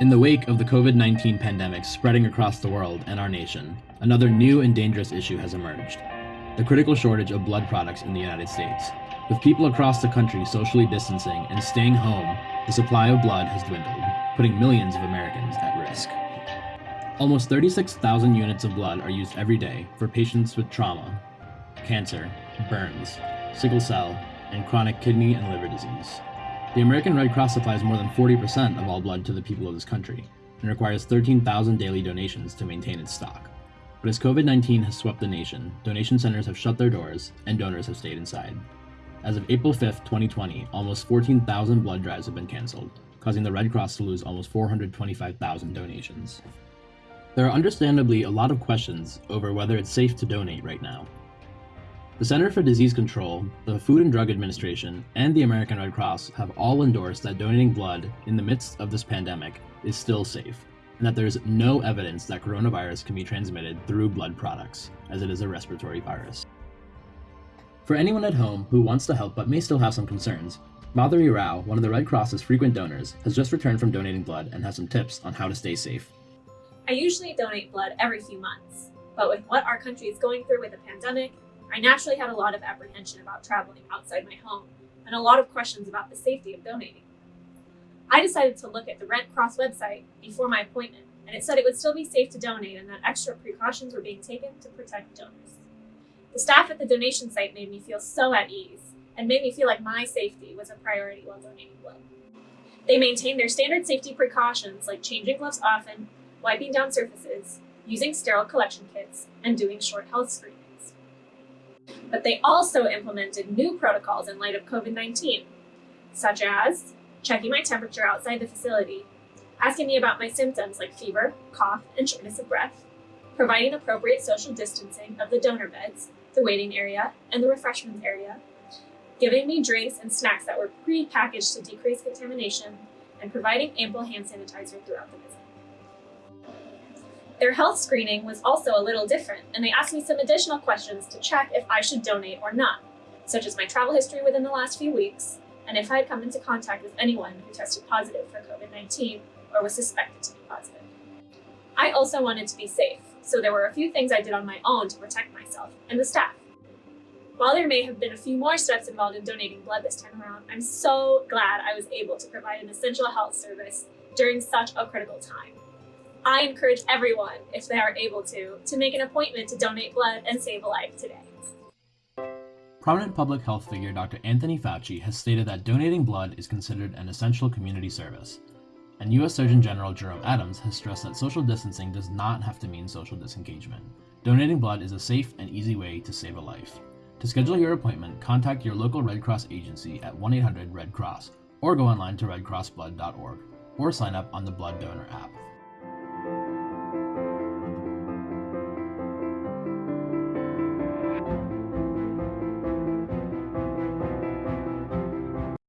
In the wake of the COVID 19 pandemic spreading across the world and our nation, another new and dangerous issue has emerged the critical shortage of blood products in the United States. With people across the country socially distancing and staying home, the supply of blood has dwindled, putting millions of Americans at risk. Almost 36,000 units of blood are used every day for patients with trauma, cancer, burns, sickle cell, and chronic kidney and liver disease. The American Red Cross supplies more than 40% of all blood to the people of this country and requires 13,000 daily donations to maintain its stock. But as COVID 19 has swept the nation, donation centers have shut their doors and donors have stayed inside. As of April 5, 2020, almost 14,000 blood drives have been canceled, causing the Red Cross to lose almost 425,000 donations. There are understandably a lot of questions over whether it's safe to donate right now, the Center for Disease Control, the Food and Drug Administration, and the American Red Cross have all endorsed that donating blood in the midst of this pandemic is still safe, and that there is no evidence that coronavirus can be transmitted through blood products, as it is a respiratory virus. For anyone at home who wants to help but may still have some concerns, Madhuri Rao, one of the Red Cross's frequent donors, has just returned from donating blood and has some tips on how to stay safe. I usually donate blood every few months, but with what our country is going through with the pandemic, I naturally had a lot of apprehension about traveling outside my home and a lot of questions about the safety of donating. I decided to look at the Red Cross website before my appointment, and it said it would still be safe to donate and that extra precautions were being taken to protect donors. The staff at the donation site made me feel so at ease and made me feel like my safety was a priority while donating blood. They maintained their standard safety precautions like changing gloves often, wiping down surfaces, using sterile collection kits, and doing short health screenings. But they also implemented new protocols in light of COVID 19, such as checking my temperature outside the facility, asking me about my symptoms like fever, cough, and shortness of breath, providing appropriate social distancing of the donor beds, the waiting area, and the refreshments area, giving me drinks and snacks that were pre-packaged to decrease contamination, and providing ample hand sanitizer throughout the visit. Their health screening was also a little different, and they asked me some additional questions to check if I should donate or not, such as my travel history within the last few weeks, and if I had come into contact with anyone who tested positive for COVID-19 or was suspected to be positive. I also wanted to be safe, so there were a few things I did on my own to protect myself and the staff. While there may have been a few more steps involved in donating blood this time around, I'm so glad I was able to provide an essential health service during such a critical time. I encourage everyone, if they are able to, to make an appointment to donate blood and save a life today. Prominent public health figure Dr. Anthony Fauci has stated that donating blood is considered an essential community service. And U.S. Surgeon General Jerome Adams has stressed that social distancing does not have to mean social disengagement. Donating blood is a safe and easy way to save a life. To schedule your appointment, contact your local Red Cross agency at 1 800 Red Cross or go online to redcrossblood.org or sign up on the Blood Donor app.